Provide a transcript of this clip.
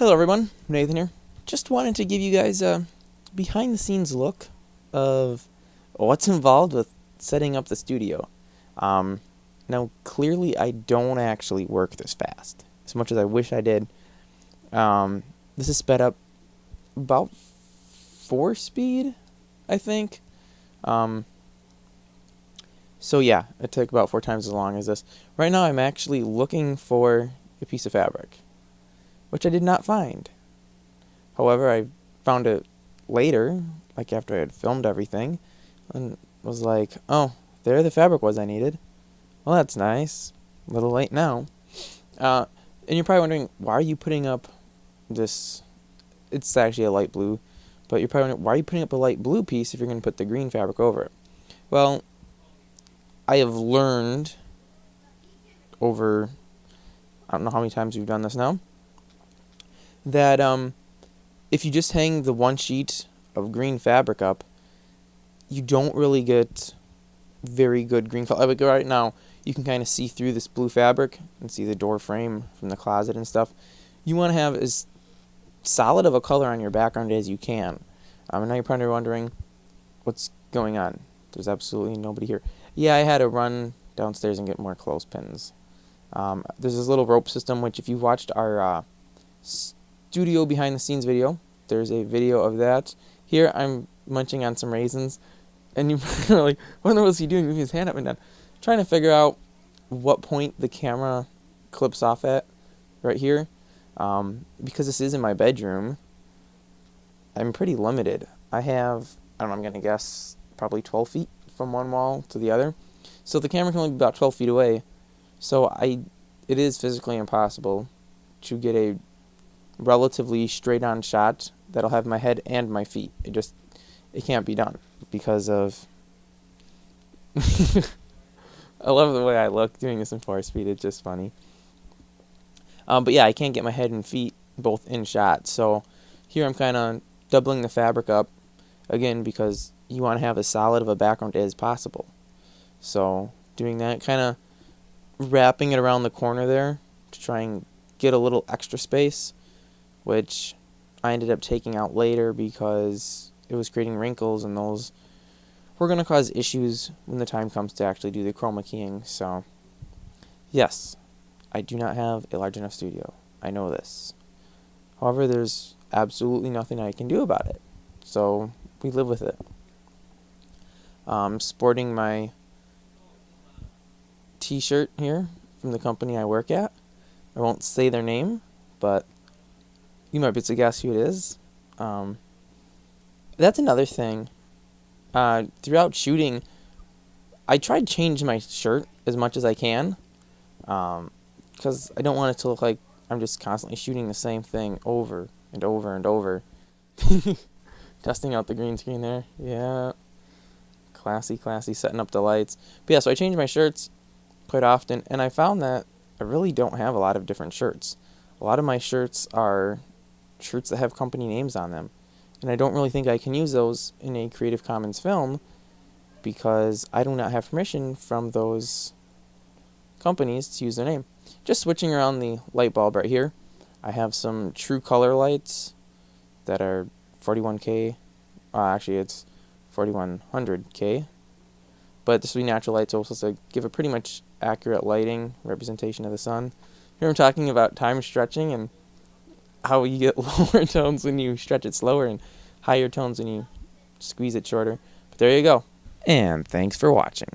Hello everyone, Nathan here. Just wanted to give you guys a behind the scenes look of what's involved with setting up the studio. Um, now clearly I don't actually work this fast, as much as I wish I did. Um, this is sped up about 4 speed, I think. Um, so yeah, it took about four times as long as this. Right now I'm actually looking for a piece of fabric, which I did not find. However, I found it later, like after I had filmed everything, and was like, oh, there the fabric was I needed. Well, that's nice. A little late now. Uh, and you're probably wondering, why are you putting up this, it's actually a light blue, but you're probably wondering, why are you putting up a light blue piece if you're going to put the green fabric over it? Well, I have learned over, I don't know how many times we've done this now, that um, if you just hang the one sheet of green fabric up, you don't really get very good green color. Like right now, you can kind of see through this blue fabric and see the door frame from the closet and stuff. You want to have as solid of a color on your background as you can. Um, and now you're probably wondering what's going on. There's absolutely nobody here. Yeah, I had to run downstairs and get more clothespins. Um, there's this little rope system, which if you've watched our uh, studio behind the scenes video, there's a video of that. Here I'm munching on some raisins, and you're like, what in the world is he doing? Moving his hand up and down. Trying to figure out what point the camera clips off at right here. Um, because this is in my bedroom, I'm pretty limited. I have, I don't know, I'm going to guess probably 12 feet from one wall to the other. So the camera can only be about 12 feet away. So I, it is physically impossible to get a relatively straight on shot that'll have my head and my feet. It just, it can't be done because of, I love the way I look doing this in 4 speed. It's just funny. Um, but yeah, I can't get my head and feet both in shot. So here I'm kind of doubling the fabric up again because you want to have as solid of a background as possible. So doing that, kind of wrapping it around the corner there to try and get a little extra space, which I ended up taking out later because it was creating wrinkles and those were going to cause issues when the time comes to actually do the chroma keying. So yes, I do not have a large enough studio. I know this. However, there's absolutely nothing I can do about it. So we live with it um, sporting my t-shirt here from the company I work at. I won't say their name, but you might be able to guess who it is. Um, that's another thing. Uh, throughout shooting, I try to change my shirt as much as I can, because um, I don't want it to look like I'm just constantly shooting the same thing over and over and over. Testing out the green screen there. Yeah. Classy, classy, setting up the lights. But yeah, so I change my shirts quite often, and I found that I really don't have a lot of different shirts. A lot of my shirts are shirts that have company names on them. And I don't really think I can use those in a Creative Commons film because I do not have permission from those companies to use their name. Just switching around the light bulb right here. I have some true color lights that are 41k. Uh, actually, it's 4100K. But this will be natural light, so it's supposed to give a pretty much accurate lighting representation of the sun. Here I'm talking about time stretching and how you get lower tones when you stretch it slower and higher tones when you squeeze it shorter. But there you go. And thanks for watching.